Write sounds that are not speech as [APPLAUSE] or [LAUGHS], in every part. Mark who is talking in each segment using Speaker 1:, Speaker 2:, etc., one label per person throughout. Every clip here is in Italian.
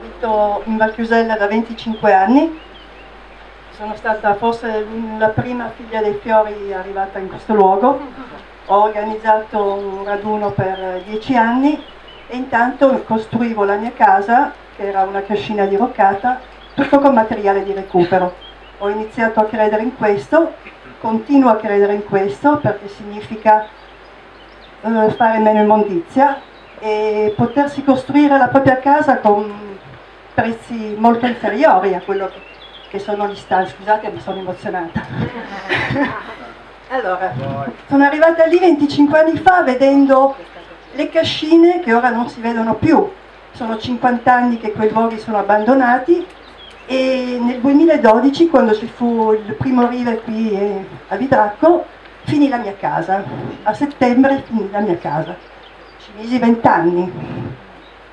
Speaker 1: abito in Valchiusella da 25 anni, sono stata forse la prima figlia dei fiori arrivata in questo luogo, ho organizzato un raduno per 10 anni e intanto costruivo la mia casa, che era una cascina diroccata, tutto con materiale di recupero. Ho iniziato a credere in questo, continuo a credere in questo perché significa eh, fare meno immondizia e potersi costruire la propria casa con prezzi molto inferiori a quello che sono gli stand. Scusate ma sono emozionata. [LAUGHS] allora, sono arrivata lì 25 anni fa vedendo le cascine che ora non si vedono più. Sono 50 anni che quei luoghi sono abbandonati e nel 2012 quando ci fu il primo rive qui a Vidracco finì la mia casa, a settembre finì la mia casa, ci misi vent'anni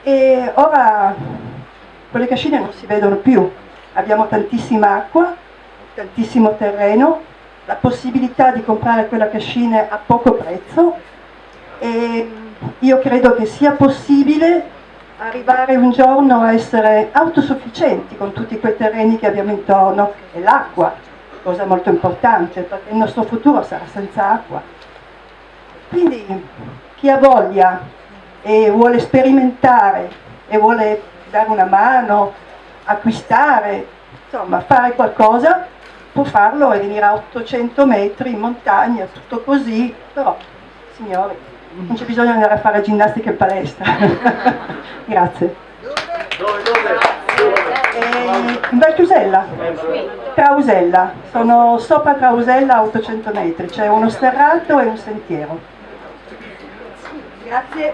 Speaker 1: e ora quelle cascine non si vedono più, abbiamo tantissima acqua, tantissimo terreno, la possibilità di comprare quella cascina a poco prezzo e io credo che sia possibile arrivare un giorno a essere autosufficienti con tutti quei terreni che abbiamo intorno e l'acqua, cosa molto importante perché il nostro futuro sarà senza acqua. Quindi chi ha voglia e vuole sperimentare e vuole dare una mano, acquistare, insomma fare qualcosa, può farlo e venire a 800 metri in montagna, tutto così, però signori non c'è bisogno di andare a fare ginnastica in palestra. [LAUGHS] Grazie. Dove, dove? Eh, in Valchiusella, Trausella, sono sopra Trausella a 800 metri, c'è uno sterrato e un sentiero. Grazie.